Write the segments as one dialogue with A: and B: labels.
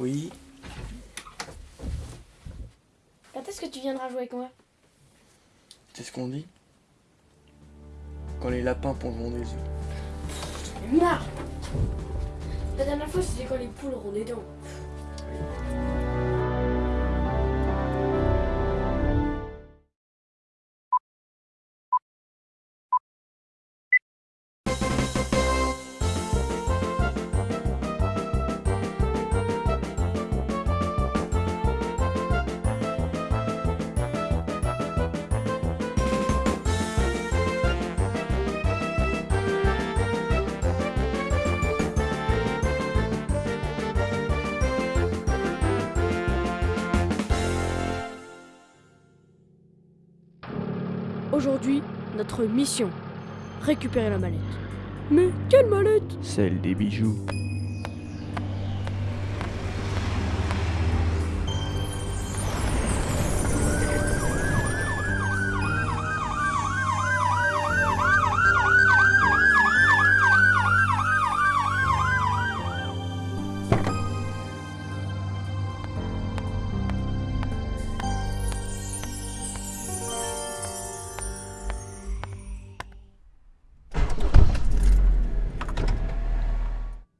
A: Oui.
B: Quand est-ce que tu viendras jouer avec moi?
A: C'est ce qu'on dit Quand les lapins pondront des œufs.
B: J'en ai marre La dernière fois, c'était quand les poules auront des dents. Aujourd'hui, notre mission récupérer la mallette. Mais quelle mallette?
A: Celle des bijoux.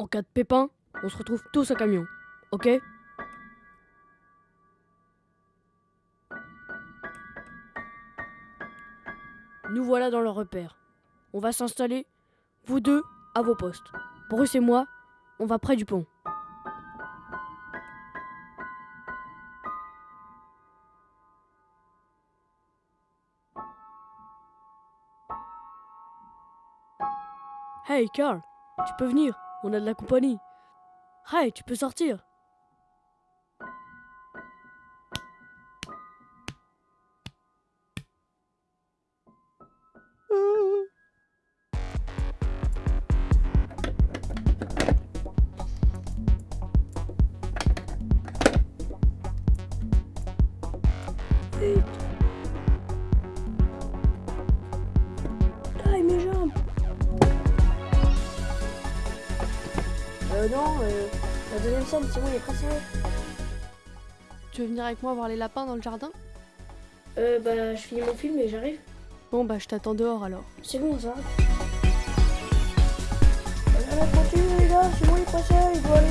B: Cas de pépin, on se retrouve tous au camion. Ok? Nous voilà dans le repère. On va s'installer, vous deux, à vos postes. Bruce et moi, on va près du pont. Hey Carl, tu peux venir, on a de la compagnie. Hey, tu peux sortir. Non, euh, la deuxième scène, c'est bon, il est pressé.
C: Tu veux venir avec moi voir les lapins dans le jardin?
B: Euh, bah, je finis mon film et j'arrive.
C: Bon bah je t'attends dehors alors.
B: C'est bon, ça. Allez, continue, les gars, c'est bon, il est pressé, il doit aller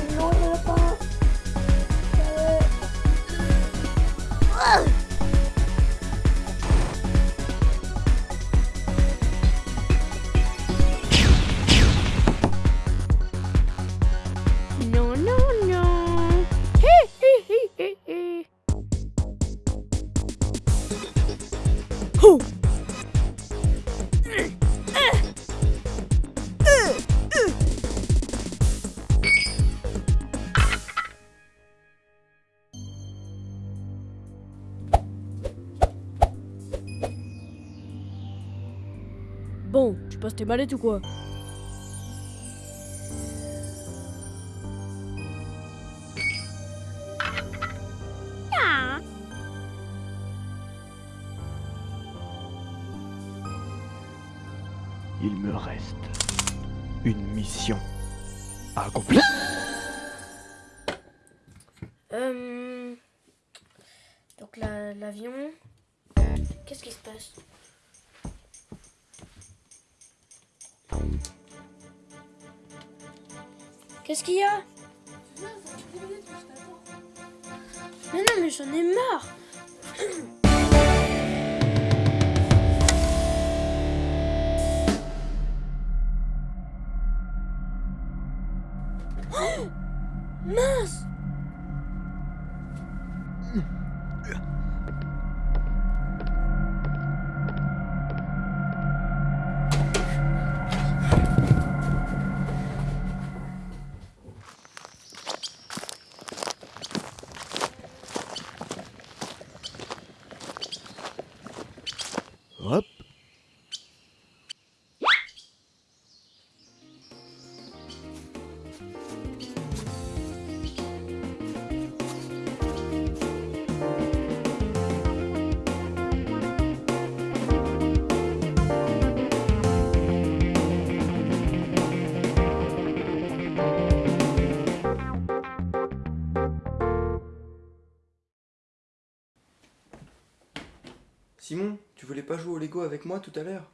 B: Bon, tu passes tes mallettes ou quoi?
A: Il me reste une mission à accomplir.
B: Euh... Donc la- l'avion... Qu'est-ce qui se passe? Qu'est-ce qu'il y a? Mais non, mais j'en ai marre
A: ¡Más!
D: Simon, tu voulais pas jouer au Lego avec moi tout à l'heure?